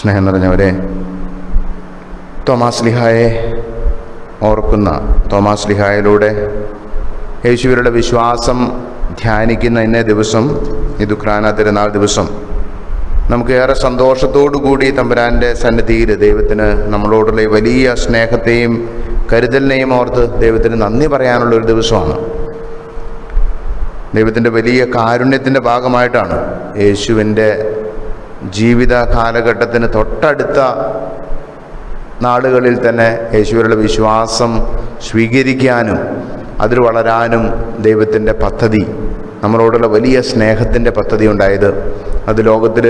സ്നേഹം നിറഞ്ഞവരെ തോമാസ് ലിഹായെ ഓർക്കുന്ന തോമാസ് ലിഹായിലൂടെ യേശുവരുടെ വിശ്വാസം ധ്യാനിക്കുന്ന ഇന്നേ ദിവസം ഈ ദുഃഖാന തിരുനാൾ ദിവസം. നമുക്ക് ഏറെ സന്തോഷത്തോടു കൂടി തമ്പുരാന്റെ സന്നിധിയിൽ ദൈവത്തിന് നമ്മളോടുള്ള വലിയ സ്നേഹത്തെയും കരുതലിനെയും ഓർത്ത് ദൈവത്തിന് നന്ദി പറയാനുള്ള ഒരു ദിവസമാണ്. ദൈവത്തിന്റെ വലിയ കാരുണ്യത്തിന്റെ ഭാഗമായിട്ടാണ് യേശുവിന്റെ ജീവിത കാലഘട്ടത്തിന് തൊട്ടടുത്ത നാടുകളിൽ തന്നെ യേശുവരുടെ വിശ്വാസം സ്വീകരിക്കാനും അതിൽ വളരാനും ദൈവത്തിന്റെ പദ്ധതി നമ്മളോടുള്ള വലിയ സ്നേഹത്തിന്റെ പദ്ധതി ഉണ്ടായത് അത് ലോകത്തിൽ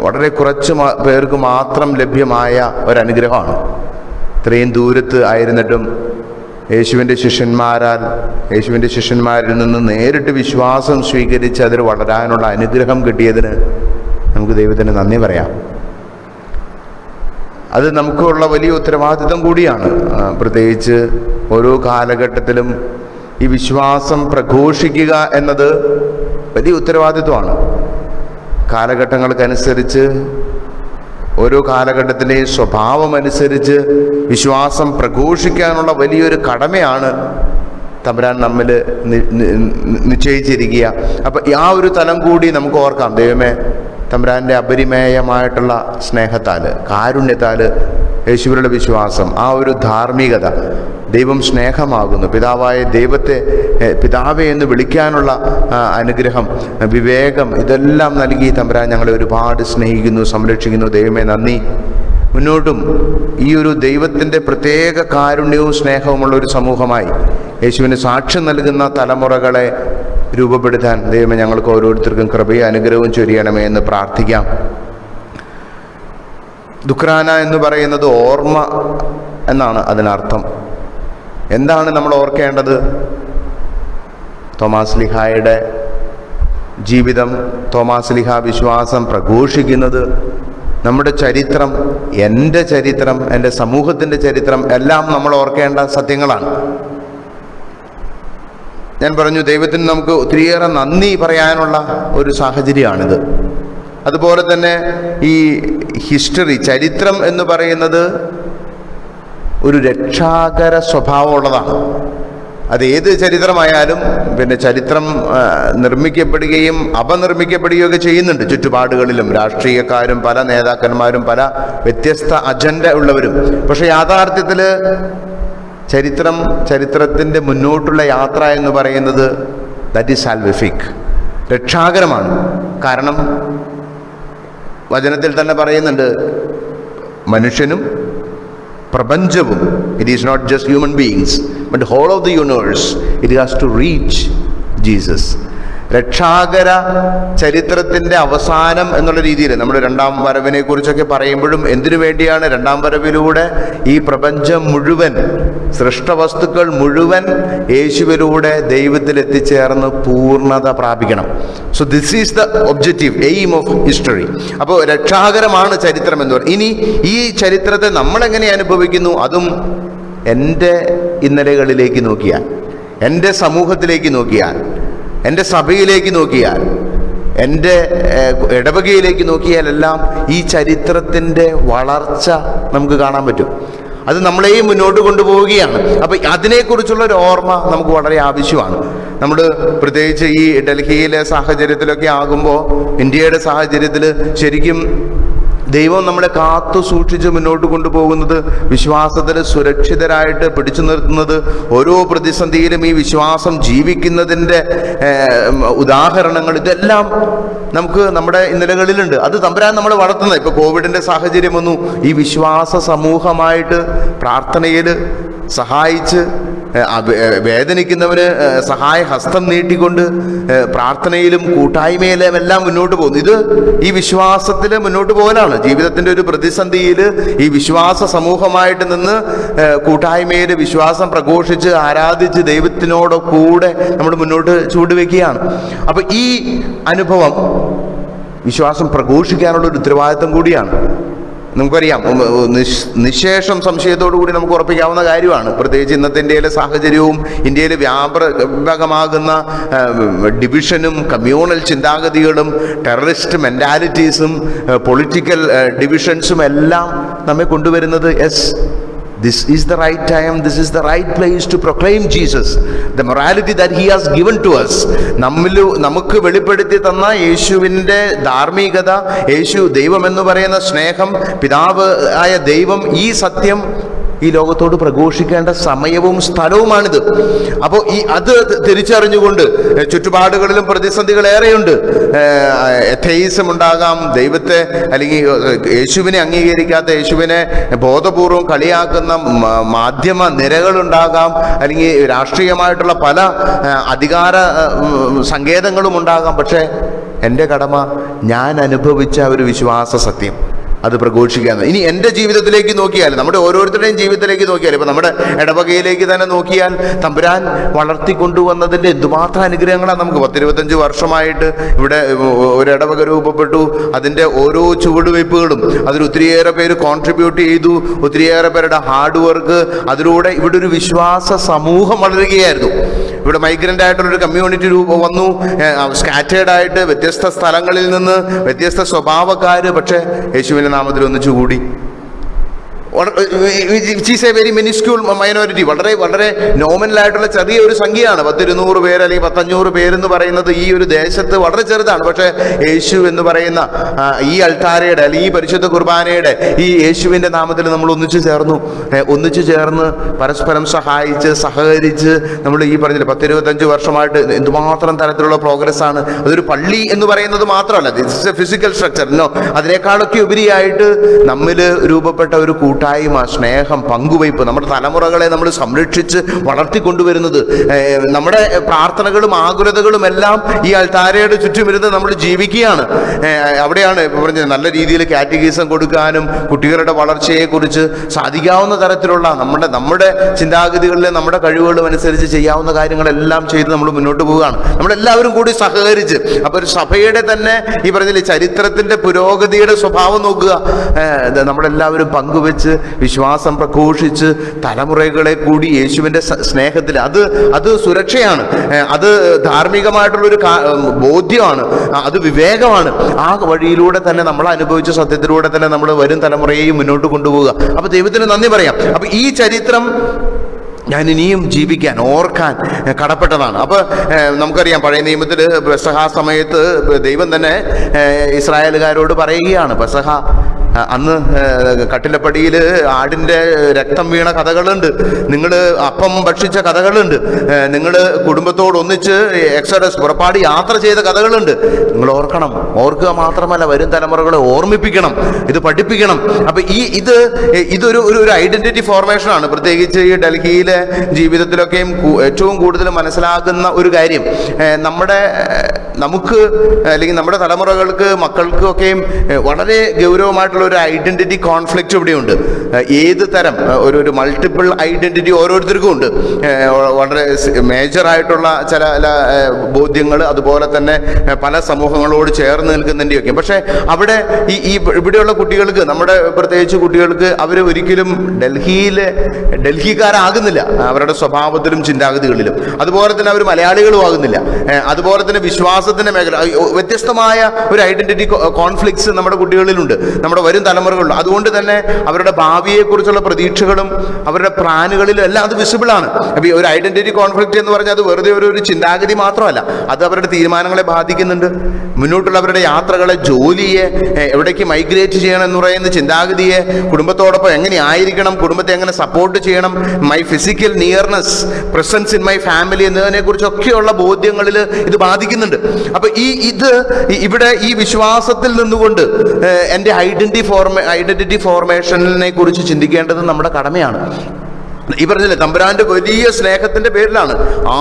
വളരെ കുറച്ച് പേർക്ക് മാത്രം ലഭ്യമായ ഒരനുഗ്രഹമാണ്. ഇത്രയും ദൂരത്ത് ആയിരുന്നിട്ടും യേശുവിന്റെ ശിഷ്യന്മാരാൽ യേശുവിന്റെ ശിഷ്യന്മാരിൽ നിന്ന് നേരിട്ട് വിശ്വാസം സ്വീകരിച്ച് അതിൽ വളരാനുള്ള അനുഗ്രഹം കിട്ടിയതിന് നമുക്ക് ദൈവത്തിന് നന്ദി പറയാം. അത് നമുക്കുള്ള വലിയ ഉത്തരവാദിത്തം കൂടിയാണ്. പ്രത്യേകിച്ച് ഓരോ കാലഘട്ടത്തിലും ഈ വിശ്വാസം പ്രഘോഷിക്കുക എന്നത് വലിയ ഉത്തരവാദിത്വമാണ്. കാലഘട്ടങ്ങൾക്കനുസരിച്ച് ഓരോ കാലഘട്ടത്തിന്റെയും സ്വഭാവമനുസരിച്ച് വിശ്വാസം പ്രഘോഷിക്കാനുള്ള വലിയൊരു കടമയാണ് തമ്പുരാൻ നമ്മിൽ നിശ്ചയിച്ചിരിക്കുക. അപ്പം ആ ഒരു തലം കൂടി നമുക്ക് ഓർക്കാം. ദൈവമേ തമ്പുരാന്റെ അപരിമേയമായിട്ടുള്ള സ്നേഹത്താൽ കാരുണ്യത്താൽ യേശുവിലുള്ള വിശ്വാസം ആ ഒരു ധാർമ്മികത ദൈവം സ്നേഹമാകുന്നു. പിതാവായ ദൈവത്തെ പിതാവെ എന്ന് വിളിക്കാനുള്ള അനുഗ്രഹം വിവേകം ഇതെല്ലാം നൽകി തമ്പുരാൻ ഞങ്ങളെ ഒരുപാട് സ്നേഹിക്കുന്നു സംരക്ഷിക്കുന്നു. ദൈവമേ നന്ദി. മുന്നോട്ടും ഈ ഒരു ദൈവത്തിന്റെ പ്രത്യേക കാരുണ്യവും സ്നേഹവുമുള്ള ഒരു സമൂഹമായി യേശുവിന് സാക്ഷ്യം നൽകുന്ന തലമുറകളെ രൂപപ്പെടുത്താൻ ദൈവമേ ഞങ്ങൾക്ക് ഓരോരുത്തർക്കും കൃപയും അനുഗ്രഹവും ചൊരിയണമേ എന്ന് പ്രാർത്ഥിക്കാം. ദുഃഖ്രാന എന്ന് പറയുന്നത് ഓർമ്മ എന്നാണ് അതിനർത്ഥം. എന്താണ് നമ്മൾ ഓർക്കേണ്ടത്? തോമാസ് ലിഹായുടെ ജീവിതം തോമാസ് ലിഹ വിശ്വാസം പ്രഘോഷിക്കുന്നത് നമ്മുടെ ചരിത്രം എന്റെ ചരിത്രം എന്റെ സമൂഹത്തിന്റെ ചരിത്രം എല്ലാം നമ്മൾ ഓർക്കേണ്ട സത്യങ്ങളാണ്. ഞാൻ പറഞ്ഞു ദൈവത്തിന് നമുക്ക് ഒത്തിരിയേറെ നന്ദി പറയാനുള്ള ഒരു സാഹചര്യമാണിത്. അതുപോലെ തന്നെ ഈ ഹിസ്റ്ററി ചരിത്രം എന്ന് പറയുന്നത് ഒരു രക്ഷാകര സ്വഭാവമുള്ളതാണ്. അത് ഏത് ചരിത്രമായാലും പിന്നെ ചരിത്രം നിർമ്മിക്കപ്പെടുകയും അപനിർമ്മിക്കപ്പെടുകയും ഒക്കെ ചെയ്യുന്നുണ്ട്. ചുറ്റുപാടുകളിലും രാഷ്ട്രീയക്കാരും പല നേതാക്കന്മാരും പല വ്യത്യസ്ത അജണ്ട ഉള്ളവരും. പക്ഷേ യാഥാർത്ഥ്യത്തിൽ ചരിത്രം ചരിത്രത്തിന്റെ മുന്നോട്ടുള്ള യാത്ര എന്ന് പറയുന്നത് ദാറ്റ് ഈസ് സാൽവിഫിക് രക്ഷാകരമാണ്. കാരണം വചനത്തിൽ തന്നെ പറയുന്നുണ്ട് മനുഷ്യനും പ്രപഞ്ചവും it is not just human beings but whole of the universe it has to reach Jesus രക്ഷാകര ചരിത്രത്തിന്റെ അവസാനം എന്നുള്ള രീതിയിൽ നമ്മൾ രണ്ടാം വരവിനെ കുറിച്ചൊക്കെ പറയുമ്പോഴും എന്തിനു വേണ്ടിയാണ് രണ്ടാം വരവിലൂടെ ഈ പ്രപഞ്ചം മുഴുവൻ സൃഷ്ടവസ്തുക്കൾ മുഴുവൻ യേശുവിലൂടെ ദൈവത്തിൽ എത്തിച്ചേർന്ന് പൂർണത പ്രാപിക്കണം. So this is the objective aim of history അപ്പോൾ രക്ഷാകരമാണ് ചരിത്രം എന്ന് പറയുന്നത് ഇനി ഈ ചരിത്രത്തെ നമ്മളെങ്ങനെ അനുഭവിക്കുന്നു? അതും എന്റെ ഇന്നലകളിലേക്ക് നോക്കിയാൽ എന്റെ സമൂഹത്തിലേക്ക് നോക്കിയാൽ. എന്റെ സഭയിലേക്ക് നോക്കിയാൽ എന്റെ ഇടവകയിലേക്ക് നോക്കിയാലെല്ലാം ഈ ചരിത്രത്തിന്റെ വളർച്ച നമുക്ക് കാണാൻ പറ്റും. അത് നമ്മളെയും മുന്നോട്ട് കൊണ്ടുപോവുകയാണ്. അപ്പം അതിനെക്കുറിച്ചുള്ള ഒരു ഓർമ്മ നമുക്ക് വളരെ ആവശ്യമാണ്. നമ്മൾ പ്രത്യേകിച്ച് ഈ ഡൽഹിയിലെ സാഹചര്യത്തിലൊക്കെ ആകുമ്പോൾ ഇന്ത്യയുടെ സാഹചര്യത്തിൽ ശരിക്കും ദൈവം നമ്മളെ കാത്തു സൂക്ഷിച്ച് മുന്നോട്ട് കൊണ്ടുപോകുന്നത് വിശ്വാസത്തിന് സുരക്ഷിതരായിട്ട് പിടിച്ചു നിർത്തുന്നത് ഓരോ പ്രതിസന്ധിയിലും ഈ വിശ്വാസം ജീവിക്കുന്നതിന്റെ ഉദാഹരണങ്ങൾ ഇതെല്ലാം നമുക്ക് നമ്മുടെ ഇന്നലകളിലുണ്ട്. അത് തമ്പുരാൻ നമ്മൾ വളർത്തുന്നത്. ഇപ്പോൾ കോവിഡിന്റെ സാഹചര്യം വന്നു. ഈ വിശ്വാസ സമൂഹമായിട്ട് പ്രാർത്ഥനയിൽ സഹായിച്ച് വേദനിക്കുന്നവന് സഹായ ഹസ്തം നീട്ടിക്കൊണ്ട് പ്രാർത്ഥനയിലും കൂട്ടായ്മയിലും എല്ലാം മുന്നോട്ട് പോകുന്നു. ഇത് ഈ വിശ്വാസത്തിൽ മുന്നോട്ട് പോകലാണ്. ജീവിതത്തിന്റെ ഒരു പ്രതിസന്ധിയിൽ ഈ വിശ്വാസ സമൂഹമായിട്ട് നിന്ന് കൂട്ടായ്മയിൽ വിശ്വാസം പ്രഘോഷിച്ച് ആരാധിച്ച് ദൈവത്തിനോട് കൂടെ നമ്മൾ മുന്നോട്ട് ചൂടുവെക്കുകയാണ് അപ്പം ഈ അനുഭവം വിശ്വാസം പ്രഘോഷിക്കാനുള്ള ഒരു ഉത്തരവാദിത്തം കൂടിയാണ്. നമുക്കറിയാം. നിശേഷം സംശയത്തോടു കൂടി നമുക്ക് ഉറപ്പിക്കാവുന്ന കാര്യമാണ്. പ്രത്യേകിച്ച് ഇന്നത്തെ ഇന്ത്യയിലെ സാഹചര്യവും ഇന്ത്യയിൽ വ്യാപകമാകുന്ന ഡിവിഷനും കമ്മ്യൂണൽ ചിന്താഗതികളും ടെററിസ്റ്റ് മെന്റാലിറ്റീസും പൊളിറ്റിക്കൽ ഡിവിഷൻസും എല്ലാം നമ്മെ കൊണ്ടുവരുന്നത് this is the right time this is the right place to proclaim Jesus the morality that he has given to us നമ്മിൽ നമുക്ക് വെളിപ്പെടുത്തി തന്ന യേശുവിന്റെ ധാർമ്മികത യേശു ദൈവം എന്ന് പറയുന്ന സ്നേഹം പിതാവ് ആയ ദൈവം ഈ സത്യം ഈ ലോകത്തോട് പ്രഘോഷിക്കേണ്ട സമയവും സ്ഥലവുമാണിത്. അപ്പോൾ ഈ അത് തിരിച്ചറിഞ്ഞുകൊണ്ട് ചുറ്റുപാടുകളിലും പ്രതിസന്ധികൾ ഏറെയുണ്ട്. എഥെയിസം ഉണ്ടാകാം ദൈവത്തെ അല്ലെങ്കിൽ യേശുവിനെ അംഗീകരിക്കാത്ത യേശുവിനെ ബോധപൂർവം കളിയാക്കുന്ന മാധ്യമ നിരകളുണ്ടാകാം അല്ലെങ്കിൽ രാഷ്ട്രീയമായിട്ടുള്ള പല അധികാര സങ്കേതങ്ങളും ഉണ്ടാകാം. പക്ഷേ എന്റെ കടമ ഞാൻ അനുഭവിച്ച ഒരു വിശ്വാസ സത്യം. അത് പ്രഘോഷിക്കാന്ന്. ഇനി എന്റെ ജീവിതത്തിലേക്ക് നോക്കിയാൽ നമ്മുടെ ഓരോരുത്തരുടെയും ജീവിതത്തിലേക്ക് നോക്കിയാൽ ഇപ്പം നമ്മുടെ ഇടവകയിലേക്ക് തന്നെ നോക്കിയാൽ തമ്പുരാൻ വളർത്തിക്കൊണ്ടുവന്നതിന്റെ എന്തുമാത്രം അനുഗ്രഹങ്ങളാണ് നമുക്ക്. പത്തിരുപത്തഞ്ച് വർഷമായിട്ട് ഇവിടെ ഒരു ഇടവക രൂപപ്പെട്ടു. അതിന്റെ ഓരോ ചുവടുവയ്പ്പുകളും അതിൽ ഒത്തിരിയേറെ പേര് കോൺട്രിബ്യൂട്ട് ചെയ്തു. ഒത്തിരിയേറെ പേരുടെ ഹാർഡ് വർക്ക് അതിലൂടെ ഇവിടെ ഒരു വിശ്വാസ സമൂഹം വളരുകയായിരുന്നു. ഇവിടെ മൈഗ്രന്റ് ആയിട്ടുള്ളൊരു കമ്മ്യൂണിറ്റി രൂപ വന്നു. സ്കാറ്റേഡ് ആയിട്ട് വ്യത്യസ്ത സ്ഥലങ്ങളിൽ നിന്ന് വ്യത്യസ്ത സ്വഭാവക്കാർ പക്ഷേ യേശുവിന്റെ നാമത്തിൽ ഒന്നിച്ചു കൂടി. Is a very minuscule minority വളരെ വളരെ നോമിനലായിട്ടുള്ള ചെറിയ ഒരു സംഖ്യയാണ്. പത്തിരുന്നൂറ് പേര് അല്ലെങ്കിൽ പത്തഞ്ഞൂറ് പേരെന്ന് പറയുന്നത് ഈ ഒരു ദേശത്ത് വളരെ ചെറുതാണ്. പക്ഷേ യേശു എന്ന് പറയുന്ന ഈ അൾട്ടാരയുടെ അല്ലെങ്കിൽ ഈ പരിശുദ്ധ കുർബാനയുടെ ഈ യേശുവിന്റെ നാമത്തിൽ നമ്മൾ ഒന്നിച്ചു ചേർന്നു. ഒന്നിച്ചു ചേർന്ന് പരസ്പരം സഹായിച്ച് സഹകരിച്ച് നമ്മൾ ഈ പറഞ്ഞില്ല പത്തിരുപത്തഞ്ച് വർഷമായിട്ട് എന്തുമാത്രം തരത്തിലുള്ള പ്രോഗ്രസ് ആണ്. അതൊരു പള്ളി എന്ന് പറയുന്നത് മാത്രമല്ല. ഫിസിക്കൽ സ്ട്രക്ചർ അതിനേക്കാളൊക്കെ ഉപരിയായിട്ട് നമ്മിൽ രൂപപ്പെട്ട ഒരു കൂട്ടായ്മ സ്നേഹം പങ്കുവയ്പ് നമ്മുടെ തലമുറകളെ നമ്മൾ സംരക്ഷിച്ച് വളർത്തിക്കൊണ്ടുവരുന്നത്. നമ്മുടെ പ്രാർത്ഥനകളും ആകുലതകളും എല്ലാം ഈ അൾത്താരയുടെ ചുറ്റുമിരുന്ന് നമ്മൾ ജീവിക്കുകയാണ്. അവിടെയാണ് പറഞ്ഞത് നല്ല രീതിയിൽ കാറ്റഗീസം കൊടുക്കാനും കുട്ടികളുടെ വളർച്ചയെക്കുറിച്ച് സാധിക്കാവുന്ന തരത്തിലുള്ള നമ്മുടെ നമ്മുടെ ചിന്താഗതികളിലെ നമ്മുടെ കഴിവുകളും അനുസരിച്ച് ചെയ്യാവുന്ന കാര്യങ്ങളെല്ലാം ചെയ്ത് നമ്മൾ മുന്നോട്ട് പോവുകയാണ്. നമ്മളെല്ലാവരും കൂടി സഹകരിച്ച് അപ്പോൾ ഒരു സഭയുടെ തന്നെ ഈ പറഞ്ഞില്ലേ ചരിത്രത്തിന്റെ പുരോഗതിയുടെ സ്വഭാവം നോക്കുക. നമ്മളെല്ലാവരും പങ്കുവെച്ച് വിശ്വാസം പ്രഘോഷിച്ച് തലമുറകളെ കൂടി യേശുവിന്റെ സ്നേഹത്തിൽ. അത് അത് സുരക്ഷയാണ്. അത് ധാർമ്മികമായിട്ടുള്ളൊരു ബോധ്യമാണ്. അത് വിവേകമാണ്. ആ വഴിയിലൂടെ തന്നെ നമ്മൾ അനുഭവിച്ച സത്യത്തിലൂടെ തന്നെ നമ്മൾ വരും തലമുറയെയും മുന്നോട്ട് കൊണ്ടുപോകുക അപ്പൊ ദൈവത്തിന് നന്ദി പറയാം. അപ്പൊ ഈ ചരിത്രം ഞാൻ ഇനിയും ജീവിക്കാൻ ഓർക്കാൻ കടപ്പെട്ടതാണ്. അപ്പോൾ നമുക്കറിയാം പഴയ നിയമത്തിൽ പെസഹ സമയത്ത് ദൈവം തന്നെ ഇസ്രായേലുകാരോട് പറയുകയാണ് പെസഹ അന്ന് കട്ടിലപ്പടിയിൽ ആടിന്റെ രക്തം വീണ കഥകളുണ്ട്. നിങ്ങൾ അപ്പം ഭക്ഷിച്ച കഥകളുണ്ട്. നിങ്ങൾ കുടുംബത്തോടൊന്നിച്ച് എക്സഡസ് പുറപ്പാട് യാത്ര ചെയ്ത കഥകളുണ്ട്. നിങ്ങൾ ഓർക്കണം. ഓർക്കുക മാത്രമല്ല വരും തലമുറകളെ ഓർമ്മിപ്പിക്കണം. ഇത് പഠിപ്പിക്കണം. അപ്പൊ ഈ ഇത് ഇതൊരു ഒരു ഒരു ഐഡന്റിറ്റി ഫോർമേഷനാണ്. പ്രത്യേകിച്ച് ഈ ഡൽഹിയിലെ ജീവിതത്തിലൊക്കെയും ഏറ്റവും കൂടുതൽ മനസ്സിലാകുന്ന ഒരു കാര്യം. നമ്മുടെ നമുക്ക് അല്ലെങ്കിൽ നമ്മുടെ തലമുറകൾക്ക് മക്കൾക്കൊക്കെയും വളരെ ഗൗരവമായിട്ടുള്ള ഒരു ഐഡന്റിറ്റി കോൺഫ്ലിക്റ്റ് ഇവിടെയുണ്ട്. ഏത് തരം ഒരു ഒരു മൾട്ടിപ്പിൾ ഐഡന്റിറ്റി ഓരോരുത്തർക്കും ഉണ്ട്. വളരെ മേജറായിട്ടുള്ള ചില ബോധ്യങ്ങൾ അതുപോലെ തന്നെ പല സമൂഹങ്ങളോട് ചേർന്ന് നിൽക്കുന്നതിന്റെയൊക്കെ പക്ഷേ അവിടെ ഈ ഈ ഇവിടെയുള്ള കുട്ടികൾക്ക് നമ്മുടെ പ്രത്യേകിച്ച് കുട്ടികൾക്ക് അവർ ഒരിക്കലും ഡൽഹിയിലെ ഡൽഹിക്കാരാകുന്നില്ല. അവരുടെ സ്വഭാവത്തിലും ചിന്താഗതികളിലും. അതുപോലെ തന്നെ അവർ മലയാളികളും ആകുന്നില്ല. അതുപോലെ തന്നെ വിശ്വാസത്തിന്റെ മേഖല. വ്യത്യസ്തമായ ഒരു ഐഡന്റിറ്റി കോൺഫ്ലിക്ട്സ് നമ്മുടെ കുട്ടികളിലുണ്ട്. നമ്മുടെ വരും തലമുറകളിലുണ്ട്. അതുകൊണ്ട് തന്നെ അവരുടെ ഭാവിയെക്കുറിച്ചുള്ള പ്രതീക്ഷകളും അവരുടെ പ്ലാനുകളിലും എല്ലാം അത് വിസിബിളാണ്. അപ്പോൾ ഈ ഒരു ഐഡന്റിറ്റി കോൺഫ്ലിക്ട് എന്ന് പറഞ്ഞാൽ അത് വെറുതെ ഒരു ഒരു ചിന്താഗതി മാത്രമല്ല. അത് അവരുടെ തീരുമാനങ്ങളെ ബാധിക്കുന്നുണ്ട്. മുന്നോട്ടുള്ള അവരുടെ യാത്രകളെ ജോലിയെ എവിടേക്ക് മൈഗ്രേറ്റ് ചെയ്യണം എന്ന് പറയുന്ന ചിന്താഗതിയെ കുടുംബത്തോടൊപ്പം എങ്ങനെ ആയിരിക്കണം കുടുംബത്തെ എങ്ങനെ സപ്പോർട്ട് ചെയ്യണം my physical nearness presence in my family എന്നതിനെ കുറിച്ചൊക്കെയുള്ള ബോധ്യങ്ങളിൽ ഇത് ബാധിക്കുന്നുണ്ട്. അപ്പൊ ഈ ഇത് ഇവിടെ ഈ വിശ്വാസത്തിൽ നിന്നുകൊണ്ട് എന്റെ ഐഡന്റിറ്റി ഫോർമേ ഐഡന്റിറ്റി ഫോർമേഷനെ കുറിച്ച് ചിന്തിക്കേണ്ടത് നമ്മുടെ കടമയാണ്. ഈ പറഞ്ഞില്ലേ തമ്പുരാന്റെ വലിയ സ്നേഹത്തിന്റെ പേരിലാണ്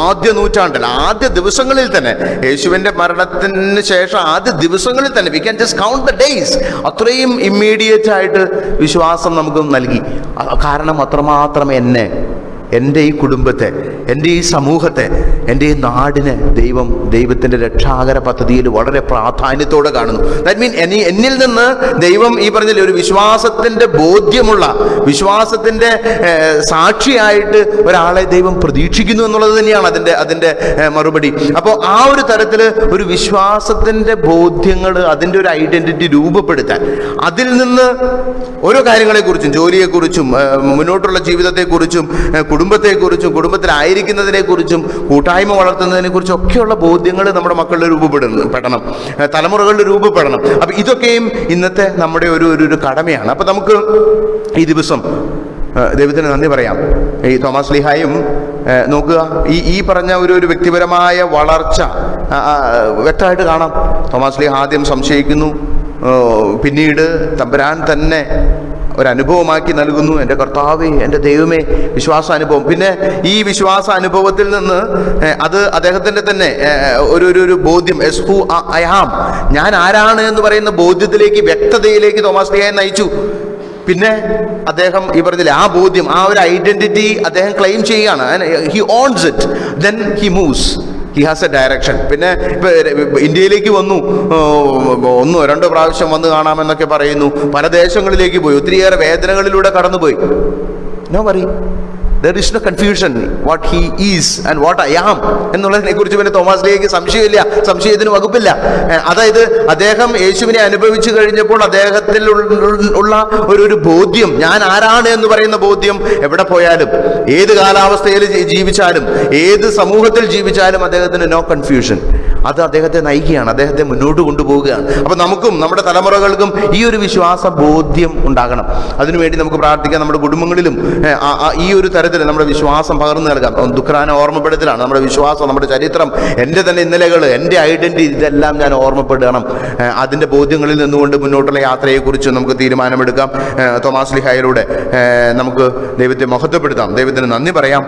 ആദ്യ നൂറ്റാണ്ടിൽ ആദ്യ ദിവസങ്ങളിൽ തന്നെ യേശുവിന്റെ മരണത്തിന് ശേഷം ആദ്യ ദിവസങ്ങളിൽ തന്നെ we can just count the days അത്രയും ഇമ്മീഡിയറ്റ് ആയിട്ട് വിശ്വാസം നമുക്ക് നൽകി. കാരണം അത്രമാത്രം എന്നെ എന്റെ ഈ കുടുംബത്തെ എന്റെ ഈ സമൂഹത്തെ എന്റെ ഈ നാടിന് ദൈവം ദൈവത്തിന്റെ രക്ഷാകര പദ്ധതിയിൽ വളരെ പ്രാധാന്യത്തോടെ കാണുന്നു. ദാറ്റ് മീൻ എനി എന്നിൽ നിന്ന് ദൈവം ഈ പറഞ്ഞില്ലേ ഒരു വിശ്വാസത്തിന്റെ ബോധ്യമുള്ള വിശ്വാസത്തിന്റെ സാക്ഷിയായിട്ട് ഒരാളെ ദൈവം പ്രതീക്ഷിക്കുന്നു എന്നുള്ളത് തന്നെയാണ് അതിന്റെ അതിന്റെ മറുപടി. അപ്പോൾ ആ ഒരു തരത്തിൽ ഒരു വിശ്വാസത്തിന്റെ ബോധ്യങ്ങൾ അതിന്റെ ഒരു ഐഡന്റിറ്റി രൂപപ്പെടുത്താൻ അതിൽ നിന്ന് ഓരോ കാര്യങ്ങളെക്കുറിച്ചും ജോലിയെക്കുറിച്ചും മുന്നോട്ടുള്ള ജീവിതത്തെക്കുറിച്ചും കുടുംബത്തെക്കുറിച്ചും കുടുംബത്തിലായിരിക്കുന്നതിനെക്കുറിച്ചും കൂട്ടായ്മ വളർത്തുന്നതിനെ കുറിച്ചൊക്കെയുള്ള ബോധ്യങ്ങൾ നമ്മുടെ മക്കളിൽ രൂപപ്പെടുന്നു. പെടണം. തലമുറകളിൽ രൂപപ്പെടണം. അപ്പം ഇതൊക്കെയും ഇന്നത്തെ നമ്മുടെ ഒരു ഒരു കടമയാണ്. അപ്പം നമുക്ക് ഈ ദിവസം ദൈവത്തിന് നന്ദി പറയാം. ഈ തോമസ് ലിഹായും നോക്കുക. ഈ ഈ പറഞ്ഞ ഒരു ഒരു വ്യക്തിപരമായ വളർച്ച വ്യക്തമായിട്ട് കാണാം. തോമസ് ലിഹ ആദ്യം സംശയിക്കുന്നു. പിന്നീട് തമ്പുരാൻ തന്നെ ഒരനുഭവമാക്കി നൽകുന്നു. എന്റെ കർത്താവേ എന്റെ ദൈവമേ വിശ്വാസാനുഭവം. പിന്നെ ഈ വിശ്വാസ അനുഭവത്തിൽ നിന്ന് അത് അദ്ദേഹത്തിന്റെ തന്നെ ഒരു ഒരു ബോധ്യം. എസ് ഹു ഐ ഞാൻ ആരാണ് എന്ന് പറയുന്ന ബോധ്യത്തിലേക്ക് വ്യക്തതയിലേക്ക് തോമസ് ലിഹായെ നയിച്ചു. പിന്നെ അദ്ദേഹം ഈ പറഞ്ഞില്ലേ ആ ബോധ്യം ആ ഒരു ഐഡന്റിറ്റി അദ്ദേഹം ക്ലെയിം ചെയ്യുകയാണ്. He owns it then he moves he has a direction പിന്നെ ഇന്ത്യയിലേക്ക് വന്നു. ഒന്നോ രണ്ടോ പ്രാവശ്യം വന്ന് കാണാമെന്നൊക്കെ പറയുന്നു. പല ദേശങ്ങളിലേക്ക് പോയി. ഒത്തിരിയേറെ വേദനകളിലൂടെ കടന്നുപോയി. ഞാൻ worry there is no confusion what he is and what I am എന്നുള്ളതിനെ കുറിച്ച് പിന്നെ തോമസ് ലേക്ക് സംശയമില്ല. സംശയത്തിന് വകുപ്പില്ല. അതായത് അദ്ദേഹം യേശുവിനെ അനുഭവിച്ചു കഴിഞ്ഞപ്പോൾ അദ്ദേഹത്തിൽ ഉള്ള ഒരു ഒരു ബോധ്യം ഞാൻ ആരാണ് എന്ന് പറയുന്ന ബോധ്യം എവിടെ പോയാലും ഏത് കാലാവസ്ഥയിൽ ജീവിച്ചാലും ഏത് സമൂഹത്തിൽ ജീവിച്ചാലും അദ്ദേഹത്തിന് നോ കൺഫ്യൂഷൻ അത് അദ്ദേഹത്തെ നയിക്കുകയാണ് അദ്ദേഹത്തെ മുന്നോട്ട് കൊണ്ടുപോവുകയാണ്. അപ്പൊ നമുക്കും നമ്മുടെ തലമുറകൾക്കും ഈ ഒരു വിശ്വാസ ബോധ്യം ഉണ്ടാകണം. അതിനുവേണ്ടി നമുക്ക് പ്രാർത്ഥിക്കാം നമ്മുടെ കുടുംബങ്ങളിലും ഈ ഒരു തരത്തിൽ നമ്മുടെ വിശ്വാസം പകർന്നു നൽകാം. ദുഃഖാന ഓർമ്മപ്പെടുത്തലാണ്. നമ്മുടെ വിശ്വാസം നമ്മുടെ ചരിത്രം എന്റെ തന്നെ ഇന്നലകൾ എന്റെ ഐഡന്റിറ്റി ഇതെല്ലാം ഞാൻ ഓർമ്മപ്പെടുകണം ഏ, അതിന്റെ ബോധ്യങ്ങളിൽ നിന്നുകൊണ്ട് മുന്നോട്ടുള്ള യാത്രയെക്കുറിച്ച് നമുക്ക് തീരുമാനമെടുക്കാം. തോമാസ് ലിഹായിലൂടെ. നമുക്ക് ദൈവത്തെ മഹത്വപ്പെടുത്താം. ദൈവത്തിന് നന്ദി പറയാം.